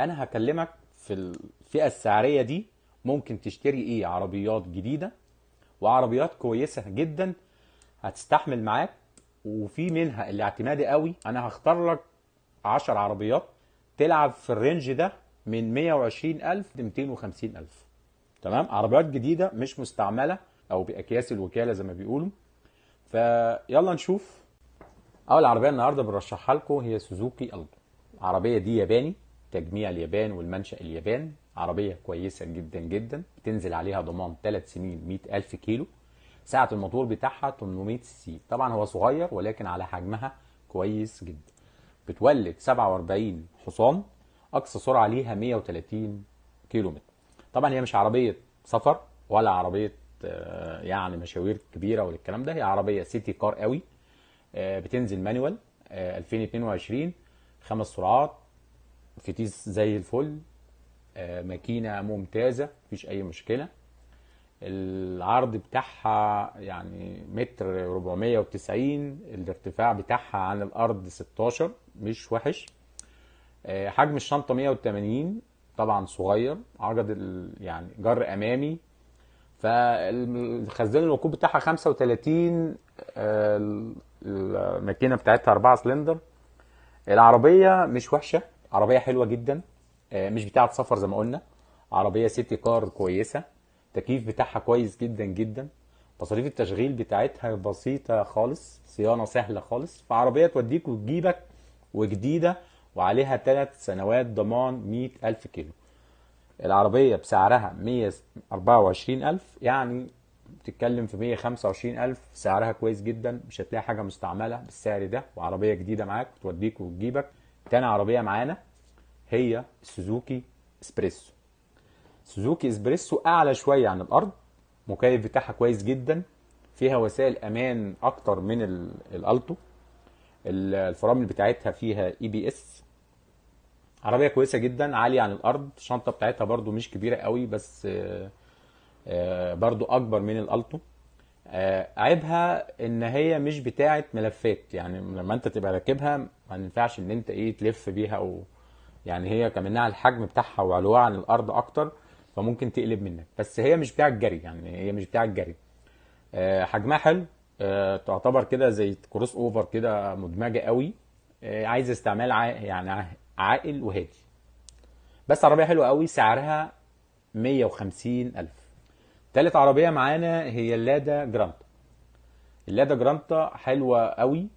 أنا هكلمك في الفئة السعرية دي ممكن تشتري إيه؟ عربيات جديدة وعربيات كويسة جدا هتستحمل معاك وفي منها اللي اعتمادي قوي. أنا هختار لك 10 عربيات تلعب في الرينج ده من 120000 ل 250000 تمام؟ عربيات جديدة مش مستعملة أو بأكياس الوكالة زي ما بيقولوا. فيلا نشوف. أول عربية النهارده بنرشحها لكم هي سوزوكي ألتو العربيه دي ياباني. تجميع اليابان والمنشأ اليابان. عربية كويسة جدا جدا. بتنزل عليها ضمان 3 سنين 100 ألف كيلو. سعة الموتور بتاعها 800 C. طبعا هو صغير ولكن على حجمها كويس جدا. بتولد 47 حصان. أقصى سرعة ليها 130 كيلو متر طبعا هي مش عربية سفر ولا عربية آه، يعني مشاوير كبيرة ولا الكلام ده. هي عربية city car قوي. آه، بتنزل مانوال آه، 2022 خمس سرعات. فتيس زي الفل. آه، ماكينة ممتازة مفيش أي مشكلة. العرض بتاعها يعني متر 490 الارتفاع بتاعها عن الأرض 16 مش وحش. آه، حجم الشنطة 180 طبعا صغير ال- يعني جر أمامي. فالخزان الوقود بتاعها 35 آه، الماكينة بتاعتها 4 سلندر. العربية مش وحشة عربية حلوة جدا آه، مش بتاعة سفر زي ما قلنا. عربية city car كويسة التكييف بتاعها كويس جدا جدا. مصاريف التشغيل بتاعتها بسيطة خالص صيانة سهلة خالص. فعربية توديك وتجيبك وجديدة وعليها ثلاث سنوات ضمان 100 ألف كيلو. العربية بسعرها 124 ألف يعني بتتكلم في 125 ألف. سعرها كويس جدا مش هتلاقي حاجة مستعملة بالسعر ده. وعربية جديدة معاك توديك وتجيبك. تاني عربية معانا هي سوزوكي إسبريسو. سوزوكي إسبريسو أعلى شوية عن الأرض مكيف بتاعها كويس جدا فيها وسائل أمان أكتر من ال- الألتو. ال- الفرامل بتاعتها فيها ABS عربية كويسة جدا عالية عن الأرض الشنطه بتاعتها برضو مش كبيرة قوي بس آه، آه، برضو أكبر من الألتو. آه، عيبها إن هي مش بتاعه ملفات يعني لما أنت تبقى راكبها ما ينفعش إن أنت إيه تلف بيها أو يعني هي كمنها الحجم بتاعها وعلوها عن الأرض أكتر فممكن تقلب منك. بس هي مش بتاعه جري يعني هي مش بتاعه جري آه، حجمها حلو. آه، تعتبر كده زي كروس أوفر كده مدمجة قوي. آه، عايز استعمال. يعني عا- عاقل وهادي. بس عربية حلوة قوي سعرها 150 ألف. تالت عربية معانا هي اللادا جرانتا. اللادا جرانتا حلوة قوي.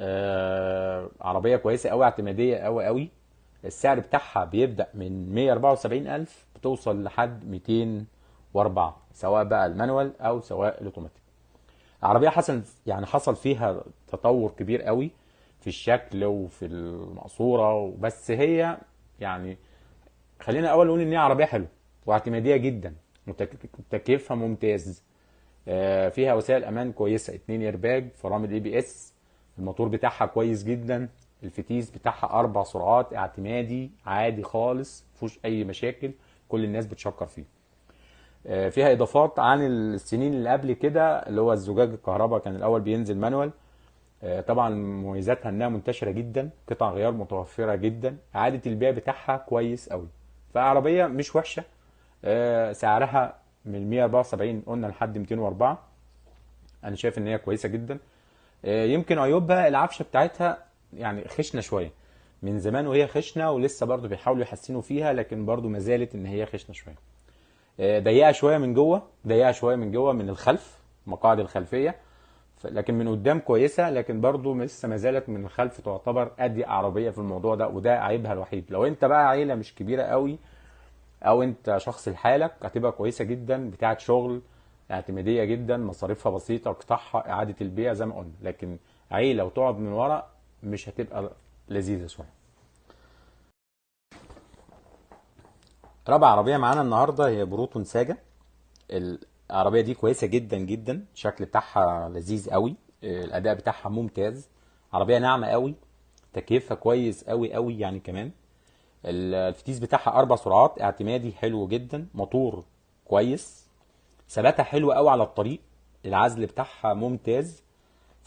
آه، عربية كويسة قوي اعتمادية قوي قوي. السعر بتاعها بيبدأ من 174 ألف بتوصل لحد 204 سواء بقى ال manual أو سواء الأوتوماتيك. العربية حصل يعني حصل فيها تطور كبير قوي في الشكل وفي المقصورة بس هي يعني خلينا أول نقول إن هي عربية حلوة واعتمادية جدا تكييفها ممتاز آه، فيها وسائل أمان كويسة اتنين إيرباج فرامل ABS الموتور بتاعها كويس جدا. الفتيس بتاعها أربع سرعات اعتمادي عادي خالص مفيهوش أي مشاكل كل الناس بتشكر فيه. آه، فيها إضافات عن السنين اللي قبل كده اللي هو الزجاج الكهرباء كان الأول بينزل مانوال. آه، طبعا مميزاتها إنها منتشرة جدا قطع غيار متوفرة جدا إعادة البيع بتاعها كويس قوي فعربية مش وحشة. آه، سعرها من 174 قلنا لحد 204 أنا شايف إن هي كويسة جدا. يمكن عيوبها العفشه بتاعتها يعني خشنة شوية. من زمان وهي خشنة ولسه برضو بيحاولوا يحسنوا فيها لكن برضو ما زالت إن هي خشنة شوية. آه، ضيقة شوية من جوه ضيقة شوية من جوه من الخلف مقاعد الخلفية. لكن من قدام كويسة لكن برضو لسه ما زالت من الخلف تعتبر اضيق عربية في الموضوع ده وده عيبها الوحيد. لو أنت بقى عيلة مش كبيرة قوي أو أنت شخص لحالك هتبقى كويسة جدا بتاعة شغل اعتمادية جدا مصاريفها بسيطة قطعها إعادة البيع زي ما قلنا. لكن عيلة وتقعد من ورا مش هتبقى لذيذة شوية. رابع عربية معانا النهارده هي بروتون ساجا العربية دي كويسة جدا جدا. الشكل بتاعها لذيذ قوي. الأداء بتاعها ممتاز. عربية ناعمة قوي. تكييفها كويس قوي قوي يعني كمان. الفتيس بتاعها أربع سرعات. اعتمادي حلو جدا. موتور كويس. ثباتها حلو قوي على الطريق. العزل بتاعها ممتاز.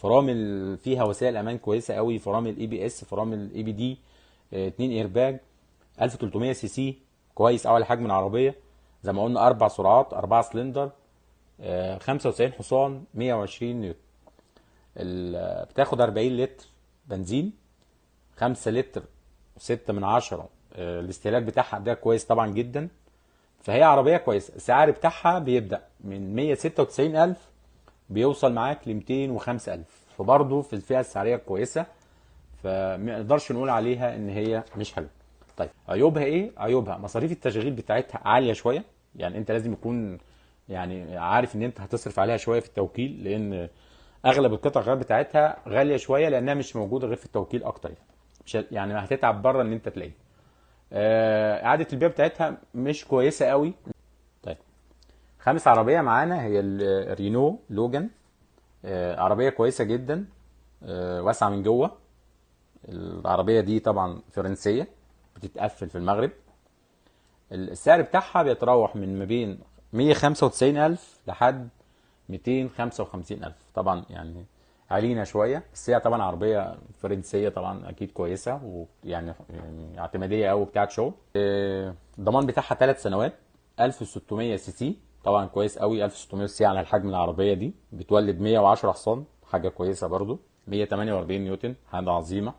فرامل فيها وسائل أمان كويسة قوي فرامل ABS فرامل EBD اتنين ايرباج 1300 CC كويس قوي لحجم العربيه زي ما قلنا أربع سرعات أربعة سلندر آه، 95 حصان 120 نيوتن. بتاخد 40 لتر بنزين 5 لتر 6 من عشرة. آه، الاستهلاك بتاعها ده كويس طبعا جدا. فهي عربية كويسة السعر بتاعها بيبدأ من 196 ألف بيوصل معاك ل 205 ألف. فبرضه في الفئة السعرية كويسة فما نقدرش نقول عليها إن هي مش حلوة. طيب عيوبها إيه؟ عيوبها مصاريف التشغيل بتاعتها عالية شوية. يعني أنت لازم يكون يعني عارف إن أنت هتصرف عليها شوية في التوكيل لأن أغلب القطع الغيار بتاعتها غالية شوية لأنها مش موجودة غير في التوكيل أكتر يعني. مش يعني هتتعب بره إن أنت تلاقيه آه، إعادة البيع بتاعتها مش كويسة قوي. خامس عربية معانا هي ال- الرينو لوجان. آه، عربية كويسة جدا. آه، واسعة من جوه. العربية دي طبعا فرنسية بتتقفل في المغرب. السعر بتاعها بيتراوح من ما بين 195 ألف لحد 255 ألف. طبعا يعني علينا شوية بس هي طبعا عربية فرنسية طبعا أكيد كويسة ويعني يعني اعتمادية أوي بتاعت شغل. آه، الضمان بتاعها ثلاث سنوات 1600 CC. طبعا كويس قوي. 1600 C على الحجم العربية دي. بتولد 110 حصان حاجة كويسة برضو. 148 نيوتن حاجة عظيمة.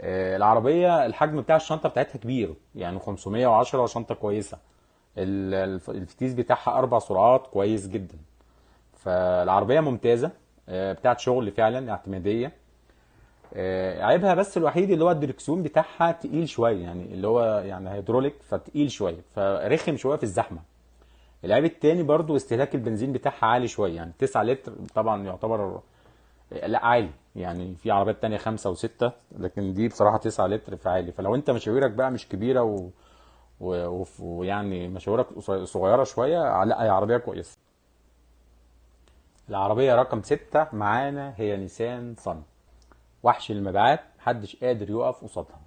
آه، العربية الحجم بتاع الشنطة بتاعتها كبير يعني 510 شنطة كويسة. ال- الف- الفتيس بتاعها أربع سرعات كويس جدا. فالعربية ممتازة آه، بتاعت شغل فعلا اعتمادية. آه، عيبها بس الوحيد اللي هو الدركسيون بتاعها تقيل شوية يعني اللي هو يعني هيدروليك فتقيل شوية فرخم شوية في الزحمة. العيب التاني برضو استهلاك البنزين بتاعها عالي شوية يعني 9 لتر طبعا يعتبر لا عالي يعني في عربيات تانية خمسة وستة لكن دي بصراحة تسعة لتر فعالي فلو انت مشاويرك بقى مش كبيرة و... و... ويعني مشاويرك صغيرة شوية لا هي عربية كويسة. العربية رقم ستة معانا هي نيسان صني وحش المبيعات محدش قادر يقف قصادها.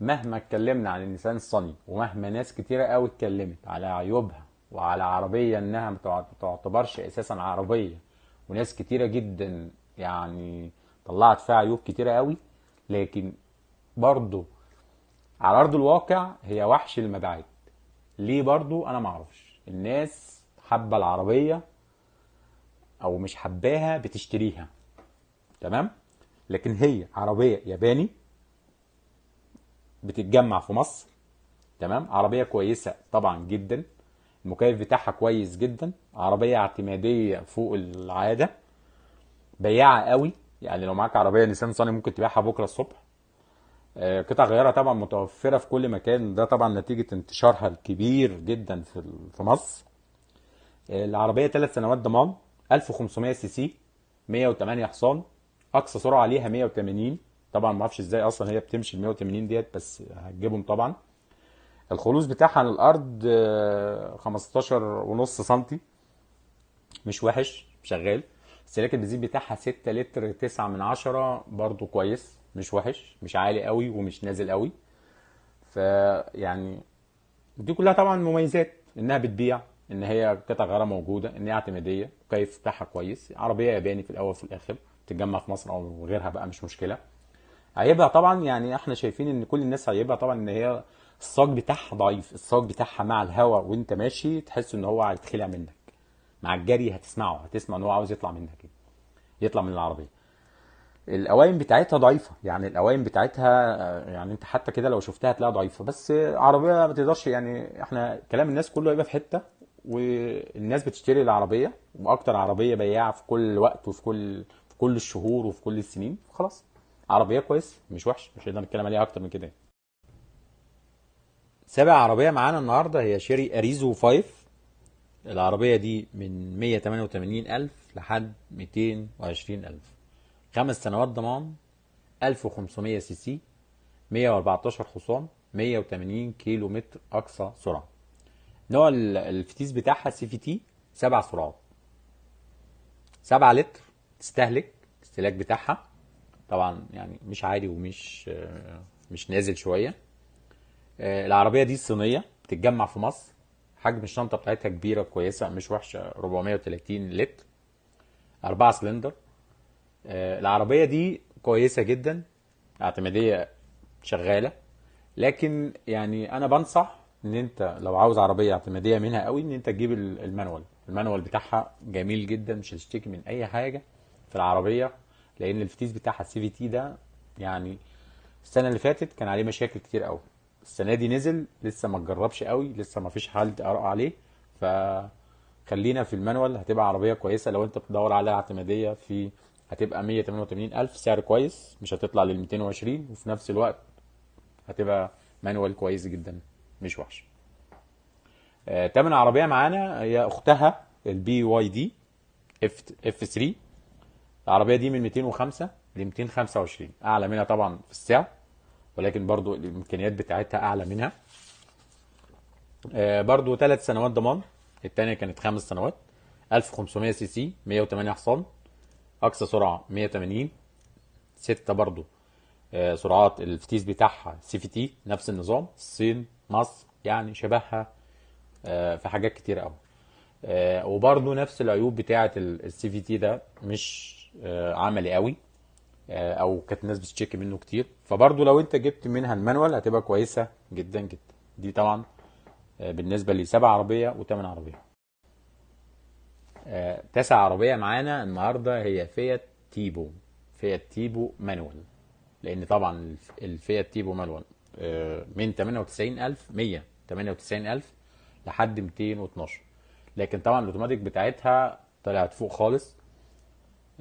مهما اتكلمنا عن النيسان الصني ومهما ناس كتيرة قوي اتكلمت على عيوبها وعلى عربية إنها ما تع- تعتبرش أساسا عربية. وناس كتيرة جدا يعني طلعت فيها عيوب كتيرة قوي لكن برضو على أرض الواقع هي وحش المبيعات. ليه برضو؟ أنا معرفش الناس حابة العربية أو مش حباها بتشتريها. تمام؟ لكن هي عربية ياباني بتتجمع في مصر. تمام؟ عربية كويسة طبعا جدا. المكيف بتاعها كويس جدا عربية اعتمادية فوق العادة بياعة قوي. يعني لو معاك عربية نيسان صاني ممكن تبيعها بكرة الصبح. آه، قطع غيارها طبعا متوفرة في كل مكان. ده طبعا نتيجة انتشارها الكبير جدا في في مصر. آه، العربية ثلاث سنوات ضمان 1500 CC 108 حصان. أقصى سرعة عليها 180 طبعا ما أعرفش إزاي أصلا هي بتمشي ال 180 ديت بس هتجيبهم طبعا. الخلوص بتاعها عن الأرض آه، 15 ونص سنتي. مش وحش شغال. استهلاك البنزين بتاعها 6 لتر 9 من عشرة برضو كويس. مش وحش مش عالي قوي ومش نازل قوي. فيعني دي كلها طبعا مميزات إنها بتبيع إن هي قطع غيارها موجودة إن هي اعتمادية. الكيف بتاعها كويس. عربية ياباني في الأول وفي الآخر تتجمع في مصر أو غيرها بقى مش مشكلة. عيبها طبعا يعني إحنا شايفين إن كل الناس عيبها طبعا إن هي الصاج بتاعها ضعيف الصاج بتاعها مع الهواء وانت ماشي تحس ان هو هيتخلع منك. مع الجري هتسمعه هتسمع ان هو عاوز يطلع منك كده يطلع من العربية. القوائم بتاعتها ضعيفة يعني القوائم بتاعتها يعني انت حتى كده لو شفتها هتلاقيها ضعيفة. بس عربية ما تقدرش يعني إحنا كلام الناس كله هيبقى في حتة والناس بتشتري العربية وأكتر عربية بياعه في كل وقت وفي كل في كل الشهور وفي كل السنين خلاص. عربية كويس مش وحش مش هنقدر نتكلم عليها أكتر من كده سابع عربية معانا النهارده هي شيري أريزو 5 العربية دي من 188 ألف لحد 220 ألف. خمس سنوات ضمان 1500 CC 114 حصان 180 كيلو متر أقصى سرعة. نوع ال- الفتيس بتاعها CVT سبع سرعات. 7 لتر تستهلك الاستهلاك بتاعها. طبعا يعني مش عالي ومش مش نازل شوية. العربية دي صينيه بتتجمع في مصر. حجم الشنطة بتاعتها كبيرة كويسه مش وحشة 430 لتر أربعة سلندر. آه، العربية دي كويسة جدا اعتمادية شغالة. لكن يعني أنا بنصح إن أنت لو عاوز عربية اعتمادية منها قوي إن أنت تجيب ال- ال manual. ال manual بتاعها جميل جدا مش هتشتكي من أي حاجة في العربية لأن الفتيس بتاعها ال CVT ده يعني السنة اللي فاتت كان عليه مشاكل كتير قوي. السنة دي نزل لسه ما اتجربش قوي لسه ما فيش حد اراء عليه. فخلينا في ال manual هتبقى عربية كويسة. لو انت بتدور على اعتمادية في هتبقى 188 ألف. سعر كويس مش هتطلع لل 220 وفي نفس الوقت هتبقى manual كويس جدا مش وحش. آه، تامن عربية معانا هي أختها ال BYD F F3 العربية دي من 205 ل 225 أعلى منها طبعا في السعر. ولكن برضو الإمكانيات بتاعتها أعلى منها. آه، برضو ثلاث سنوات ضمان التانية كانت خمس سنوات. 1500 سي سي 108 حصان. أقصى سرعة 180 ستة برضو آه، سرعات الفتيس بتاعها CVT نفس النظام. الصين مصر يعني شبهها آه، في حاجات كتير قوي وبرضو نفس العيوب بتاعة ال CVT ده مش عملي قوي أو كانت الناس بتشتكي منه كتير. فبرضو لو أنت جبت منها ال manual هتبقى كويسة جدا جدا. دي طبعا آه، بالنسبة لسبع عربية وثمان عربية. آه، تاسع عربية معانا النهارده هي فيات تيبو. فيات تيبو manual. لأن طبعا الف- الفيات تيبو manual آه، من 98000 198000 لحد 212 لكن طبعا الأوتوماتيك بتاعتها طلعت فوق خالص. آه،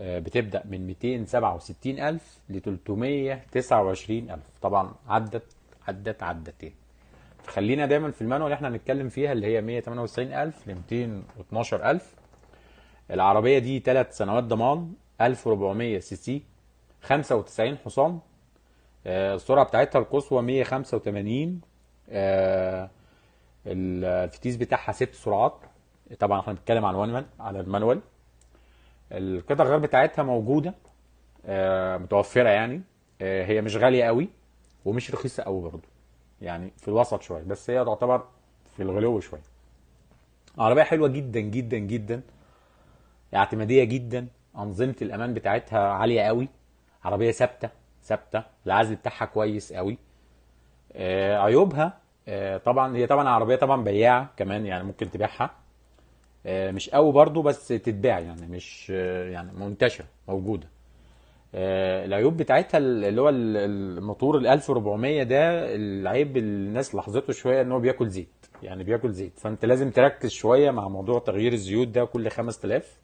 بتبدأ من 267000 ل 329000 طبعا عدت عدت عدتين. فخلينا دايما في ال manual اللي إحنا هنتكلم فيها اللي هي 198000 ل 212000 العربية دي ثلاث سنوات ضمان 1400 سي سي 95 حصان. آه، السرعة بتاعتها القصوى 185 آه، الفتيس بتاعها ست سرعات. طبعا إحنا بنتكلم عن وان على ال manual. القطع الغيار بتاعتها موجودة آه، متوفرة يعني آه، هي مش غالية قوي ومش رخيصة قوي برضه يعني في الوسط شوية بس هي تعتبر في الغلو شوية. عربية حلوة جدا جدا جدا اعتمادية جدا أنظمة الأمان بتاعتها عالية قوي عربية ثابتة ثابتة العزل بتاعها كويس قوي. آه، عيوبها آه، طبعا هي طبعا عربية طبعا بياعة كمان يعني ممكن تبيعها. مش قوي برضو بس تتباع يعني مش آه، يعني منتشرة موجودة. آه، العيوب بتاعتها اللي هو ال- الموتور ال 1400 ده العيب الناس لاحظته شوية إن هو بياكل زيت يعني بياكل زيت. فأنت لازم تركز شوية مع موضوع تغيير الزيوت ده كل 5000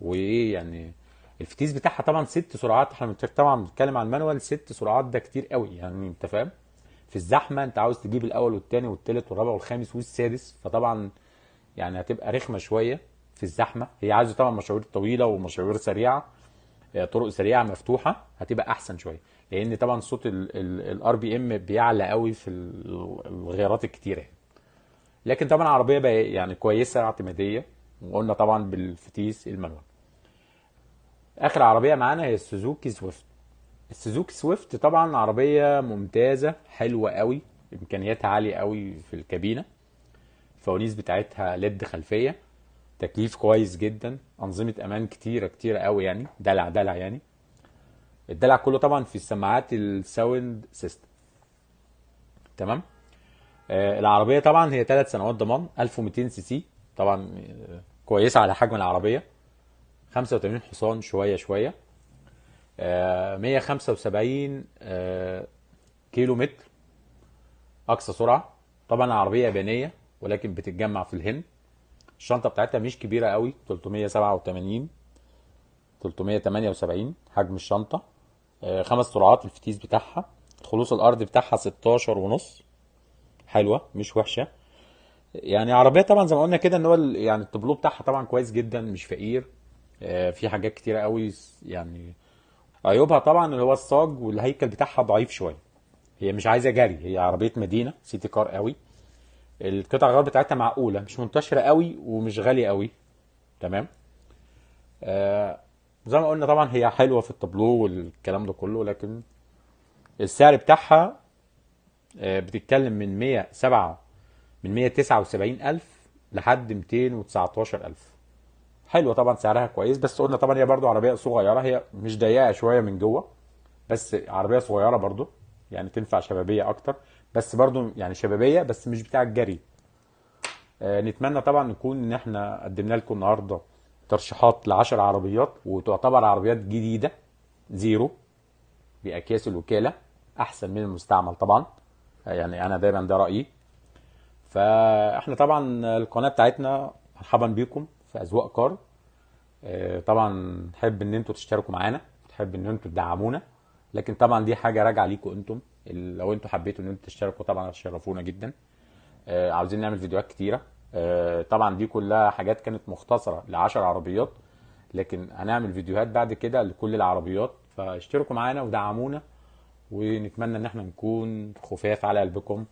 وإيه يعني الفتيس بتاعها طبعا ست سرعات إحنا طبعا بنتكلم عن المانوال ست سرعات ده كتير قوي يعني أنت فاهم؟ في الزحمة أنت عاوز تجيب الأول والثاني والثالث والرابع والخامس والسادس فطبعا يعني هتبقى رخمة شوية في الزحمة. هي عايزة طبعا مشاوير طويلة ومشاوير سريعة آه، طرق سريعة مفتوحة هتبقى أحسن شوية. لأن طبعا صوت ال RPM بيعلى قوي في ال- الغيارات الكتيرة. لكن طبعا عربية بقى يعني كويسة اعتمادية وقلنا طبعا بالفتيس ال manual. آخر عربية معانا هي السوزوكي سويفت. السوزوكي سويفت طبعا عربية ممتازة حلوة قوي إمكانياتها عالية قوي في الكابينة. الفوانيس بتاعتها LED خلفية تكييف كويس جدا أنظمة أمان كتيرة كتيرة قوي يعني دلع دلع يعني. الدلع كله طبعا في السماعات ال sound system. تمام؟ آه العربية طبعا هي ثلاث سنوات ضمان 1200 سي سي. طبعا آه، كويسة على حجم العربية. 85 حصان شوية شوية. آه 175 آه كيلو متر أقصى سرعة. طبعا العربية يابانية. ولكن بتتجمع في الهند. الشنطة بتاعتها مش كبيرة قوي 387 378 حجم الشنطة. آه، خمس سرعات الفتيس بتاعها. خلوص الأرض بتاعها 16 ونص. حلوة مش وحشة. يعني عربية طبعا زي ما قلنا كده إن هو يعني التبلو بتاعها طبعا كويس جدا مش فقير. آه، في حاجات كتيرة قوي يعني عيوبها طبعا اللي هو الصاج والهيكل بتاعها ضعيف شوية. هي مش عايزة جري هي عربية مدينة سيتي كار قوي. القطع الغيار بتاعتها معقولة مش منتشرة قوي ومش غالية قوي. تمام؟ آه زي ما قلنا طبعا هي حلوة في التابلو والكلام ده كله لكن السعر بتاعها آه بتتكلم من 107 من 179 ألف لحد 219 ألف. حلوة طبعا سعرها كويس بس قلنا طبعا هي برضو عربية صغيرة هي مش ضيقة شوية من جوه بس عربية صغيرة برضو يعني تنفع شبابية أكتر. بس برضو يعني شبابية بس مش بتاع الجري. آه، نتمنى طبعا نكون إن إحنا قدمنا لكم النهارده ترشيحات ل 10 عربيات وتعتبر عربيات جديدة زيرو بأكياس الوكالة أحسن من المستعمل طبعا. آه، يعني أنا دايما ده رأيي. فإحنا طبعا القناة بتاعتنا مرحبا بيكم في أذواق كار آه، طبعا نحب إن أنتوا تشتركوا معانا تحب إن أنتوا تدعمونا لكن طبعا دي حاجة راجعة ليكم أنتم. لو أنتوا حبيتوا ان أنتوا تشتركوا طبعا هتشرفونا جدا. آه، عاوزين نعمل فيديوهات كتيرة. آه، طبعا دي كلها حاجات كانت مختصرة ل 10 عربيات لكن هنعمل فيديوهات بعد كده لكل العربيات. فاشتركوا معانا ودعمونا ونتمنى إن إحنا نكون خفاف على قلبكم.